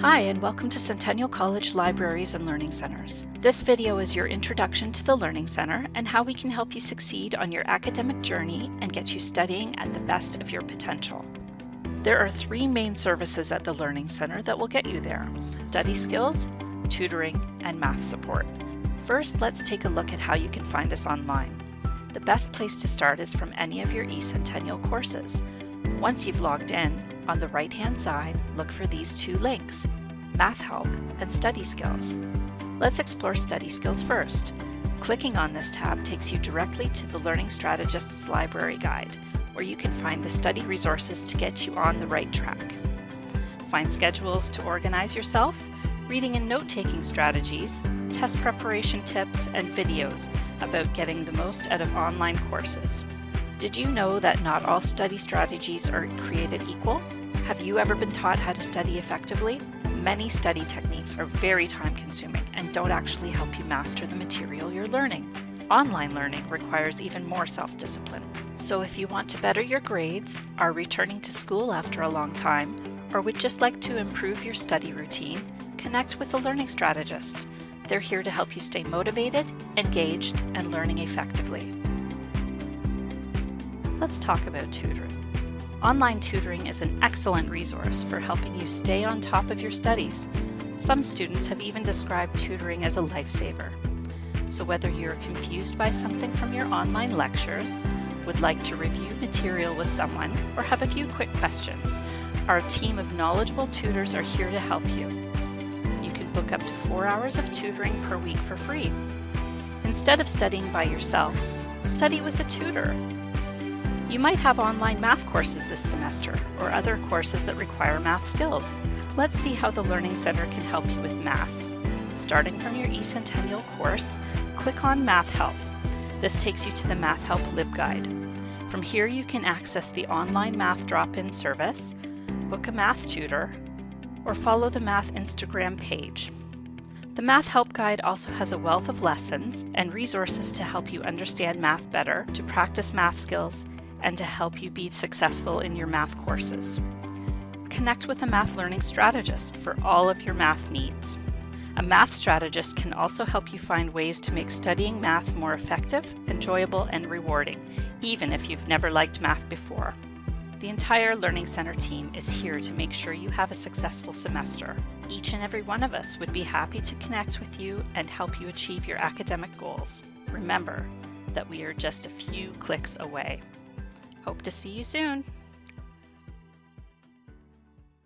Hi, and welcome to Centennial College Libraries and Learning Centers. This video is your introduction to the Learning Center and how we can help you succeed on your academic journey and get you studying at the best of your potential. There are three main services at the Learning Center that will get you there. Study skills, tutoring, and math support. First, let's take a look at how you can find us online. The best place to start is from any of your eCentennial courses. Once you've logged in, on the right-hand side, look for these two links, Math Help and Study Skills. Let's explore Study Skills first. Clicking on this tab takes you directly to the Learning Strategist's Library Guide, where you can find the study resources to get you on the right track. Find schedules to organize yourself, reading and note-taking strategies, test preparation tips, and videos about getting the most out of online courses. Did you know that not all study strategies are created equal? Have you ever been taught how to study effectively? Many study techniques are very time consuming and don't actually help you master the material you're learning. Online learning requires even more self-discipline. So if you want to better your grades, are returning to school after a long time, or would just like to improve your study routine, connect with a learning strategist. They're here to help you stay motivated, engaged, and learning effectively. Let's talk about tutoring. Online tutoring is an excellent resource for helping you stay on top of your studies. Some students have even described tutoring as a lifesaver. So whether you're confused by something from your online lectures, would like to review material with someone, or have a few quick questions, our team of knowledgeable tutors are here to help you. You can book up to four hours of tutoring per week for free. Instead of studying by yourself, study with a tutor you might have online math courses this semester or other courses that require math skills. Let's see how the Learning Center can help you with math. Starting from your eCentennial course, click on Math Help. This takes you to the Math Help LibGuide. From here you can access the online math drop-in service, book a math tutor, or follow the math Instagram page. The Math Help Guide also has a wealth of lessons and resources to help you understand math better, to practice math skills, and to help you be successful in your math courses. Connect with a math learning strategist for all of your math needs. A math strategist can also help you find ways to make studying math more effective, enjoyable, and rewarding, even if you've never liked math before. The entire Learning Center team is here to make sure you have a successful semester. Each and every one of us would be happy to connect with you and help you achieve your academic goals. Remember that we are just a few clicks away. Hope to see you soon.